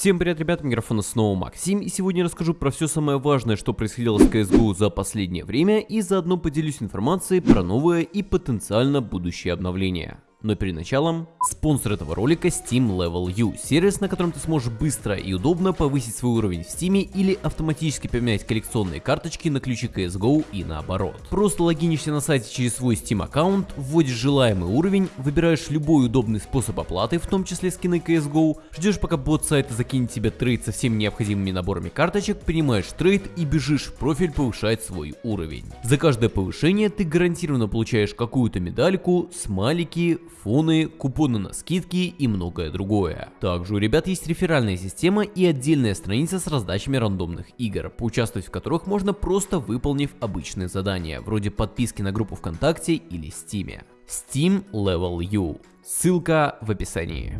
Всем привет, ребят, микрофона снова Максим, и сегодня я расскажу про все самое важное, что происходило с CSGO за последнее время, и заодно поделюсь информацией про новое и потенциально будущее обновление. Но перед началом, спонсор этого ролика Steam Level Up, сервис, на котором ты сможешь быстро и удобно повысить свой уровень в Steam или автоматически поменять коллекционные карточки на ключи CSGO и наоборот. Просто логинишься на сайте через свой Steam аккаунт, вводишь желаемый уровень, выбираешь любой удобный способ оплаты, в том числе скины CSGO, ждешь пока бот сайта закинет тебе трейд со всеми необходимыми наборами карточек, принимаешь трейд и бежишь в профиль повышать свой уровень. За каждое повышение ты гарантированно получаешь какую-то медальку, смайлики, фоны, купоны на скидки и многое другое. Также у ребят есть реферальная система и отдельная страница с раздачами рандомных игр, поучаствовать в которых можно просто выполнив обычные задания, вроде подписки на группу ВКонтакте или Стиме. Steam Level U. Ссылка в описании.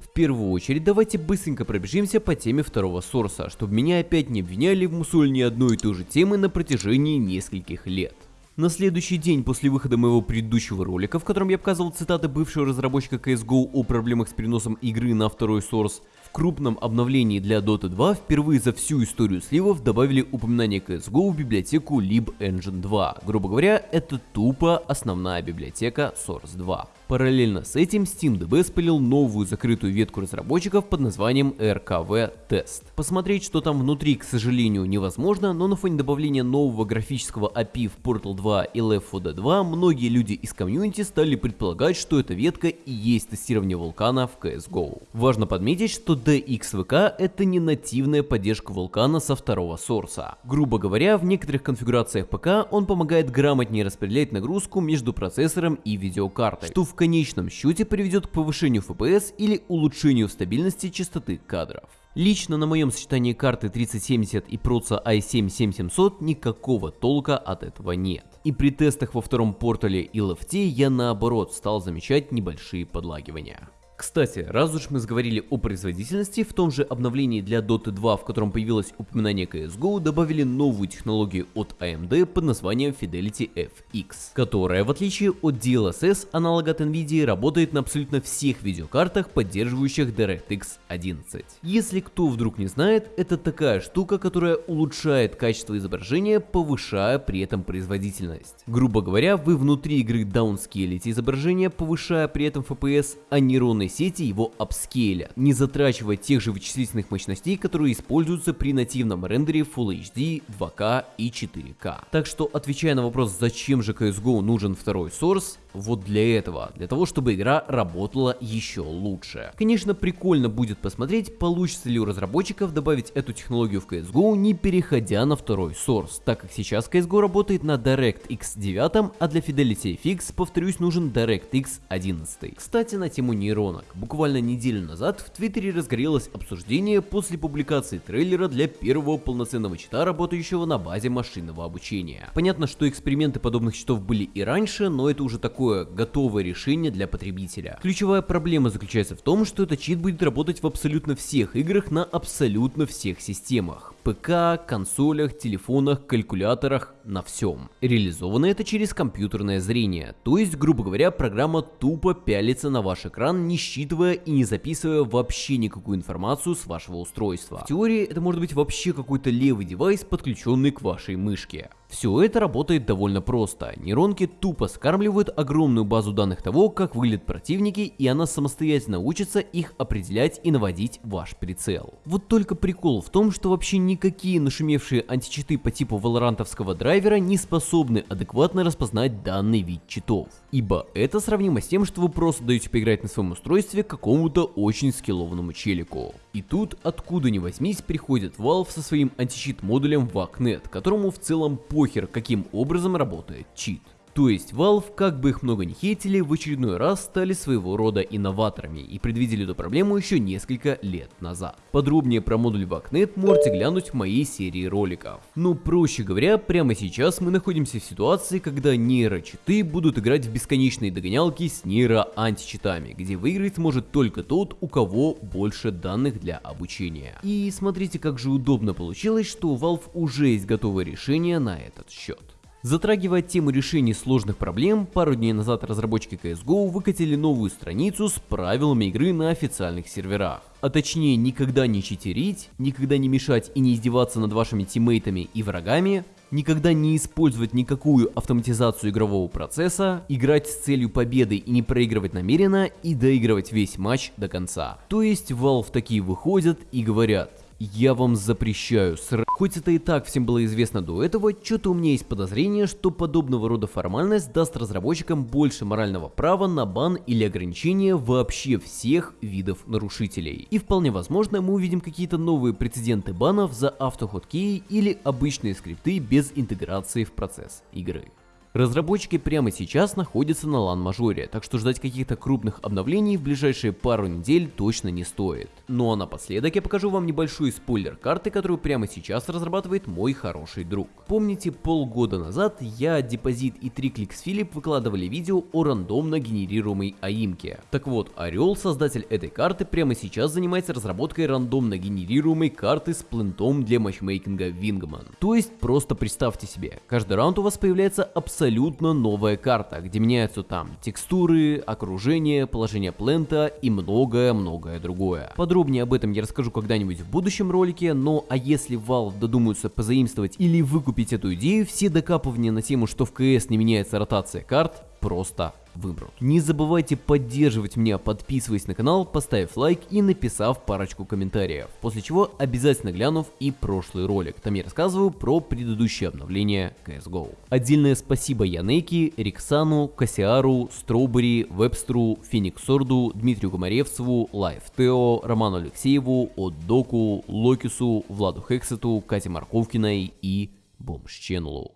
В первую очередь давайте быстренько пробежимся по теме второго сорса, чтобы меня опять не обвиняли в мусольне одной и той же темы на протяжении нескольких лет. На следующий день после выхода моего предыдущего ролика, в котором я показывал цитаты бывшего разработчика CSGO о проблемах с переносом игры на второй Source, в крупном обновлении для Dota 2 впервые за всю историю сливов добавили упоминание CSGO в библиотеку libengine 2. Грубо говоря, это тупо основная библиотека Source 2. Параллельно с этим SteamDB спалил новую закрытую ветку разработчиков под названием RKV Test. Посмотреть, что там внутри, к сожалению, невозможно, но на фоне добавления нового графического API в Portal 2 и Left 4 Dead 2, многие люди из комьюнити стали предполагать, что эта ветка и есть тестирование вулкана в CSGO. Важно подметить, что DXVK это не нативная поддержка вулкана со второго сорса. Грубо говоря, в некоторых конфигурациях ПК он помогает грамотнее распределять нагрузку между процессором и видеокартой, что в конечном счете приведет к повышению FPS или улучшению стабильности частоты кадров. Лично на моем сочетании карты 3070 и проца i7-7700 никакого толка от этого нет. И при тестах во втором портале и лефте я наоборот стал замечать небольшие подлагивания. Кстати, раз уж мы заговорили о производительности, в том же обновлении для Dota 2, в котором появилось упоминание CSGO, добавили новую технологию от AMD под названием Fidelity FX, которая, в отличие от DLSS, аналога от NVIDIA, работает на абсолютно всех видеокартах, поддерживающих DirectX 11. Если кто вдруг не знает, это такая штука, которая улучшает качество изображения, повышая при этом производительность. Грубо говоря, вы внутри игры даунскейлите изображение, повышая при этом FPS, а нейронные нейронной сети его апскейля, не затрачивая тех же вычислительных мощностей, которые используются при нативном рендере Full HD, 2К и 4К. Так что, отвечая на вопрос, зачем же CSGO нужен второй Source, вот для этого, для того, чтобы игра работала еще лучше. Конечно, прикольно будет посмотреть, получится ли у разработчиков добавить эту технологию в CSGO, не переходя на второй Source, так как сейчас CSGO работает на DirectX 9, а для Fidelity FX, повторюсь, нужен DirectX 11. Кстати, на тему нейронок. Буквально неделю назад в Твиттере разгорелось обсуждение после публикации трейлера для первого полноценного чита, работающего на базе машинного обучения. Понятно, что эксперименты подобных читов были и раньше, но это уже такое такое готовое решение для потребителя. Ключевая проблема заключается в том, что этот чит будет работать в абсолютно всех играх на абсолютно всех системах. ПК, консолях, телефонах, калькуляторах, на всем. Реализовано это через компьютерное зрение, то есть, грубо говоря, программа тупо пялится на ваш экран, не считывая и не записывая вообще никакую информацию с вашего устройства. В теории это может быть вообще какой-то левый девайс, подключенный к вашей мышке. Все это работает довольно просто. Нейронки тупо скармливают огромную базу данных того, как выглядят противники, и она самостоятельно учится их определять и наводить ваш прицел. Вот только прикол в том, что вообще никакие нашумевшие античиты по типу валорантовского драйвера не способны адекватно распознать данный вид читов. Ибо это сравнимо с тем, что вы просто даете поиграть на своем устройстве какому-то очень скиллованному челику. И тут, откуда ни возьмись, приходит Valve со своим античит модулем VACnet, которому в целом похер, каким образом работает чит. То есть Valve, как бы их много не хейтили, в очередной раз стали своего рода инноваторами и предвидели эту проблему еще несколько лет назад. Подробнее про модуль VACnet можете глянуть в моей серии роликов. Но проще говоря, прямо сейчас мы находимся в ситуации, когда нейрочиты будут играть в бесконечные догонялки с нейроантичитами, где выиграть может только тот, у кого больше данных для обучения. И смотрите, как же удобно получилось, что у Valve уже есть готовое решение на этот счет. Затрагивая тему решения сложных проблем, пару дней назад разработчики CSGO выкатили новую страницу с правилами игры на официальных серверах. А точнее, никогда не читерить, никогда не мешать и не издеваться над вашими тиммейтами и врагами, никогда не использовать никакую автоматизацию игрового процесса, играть с целью победы и не проигрывать намеренно и доигрывать весь матч до конца. То есть Valve такие выходят и говорят, я вам запрещаю ср... Хоть это и так всем было известно до этого, что-то у меня есть подозрение, что подобного рода формальность даст разработчикам больше морального права на бан или ограничение вообще всех видов нарушителей. И вполне возможно мы увидим какие-то новые прецеденты банов за автоходкей или обычные скрипты без интеграции в процесс игры. Разработчики прямо сейчас находятся на лан-мажоре, так что ждать каких-то крупных обновлений в ближайшие пару недель точно не стоит. Ну а напоследок я покажу вам небольшой спойлер карты, которую прямо сейчас разрабатывает мой хороший друг. Помните, полгода назад я, Депозит и Трикликс Филипп выкладывали видео о рандомно генерируемой аимке. Так вот, Орел, создатель этой карты, прямо сейчас занимается разработкой рандомно генерируемой карты с плентом для матчмейкинга Вингман. То есть просто представьте себе, каждый раунд у вас появляется абсолютно абсолютно новая карта, где меняются там текстуры, окружение, положение плента и многое-многое другое. Подробнее об этом я расскажу когда-нибудь в будущем ролике, но а если Valve додумаются позаимствовать или выкупить эту идею, все докапывания на тему, что в CS не меняется ротация карт, просто выбрал. Не забывайте поддерживать меня, подписываясь на канал, поставив лайк и написав парочку комментариев, после чего обязательно глянув и прошлый ролик, там я рассказываю про предыдущее обновление CSGO. Отдельное спасибо Янеки, Риксану, Кассиару, Стробери, Вебстру, Фениксорду, Дмитрию Гомаревцеву, Лайф Тео, Роману Алексееву, Отдоку, Локису, Владу Хексету, Кате Марковкиной и Бомж Ченлу.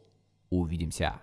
Увидимся.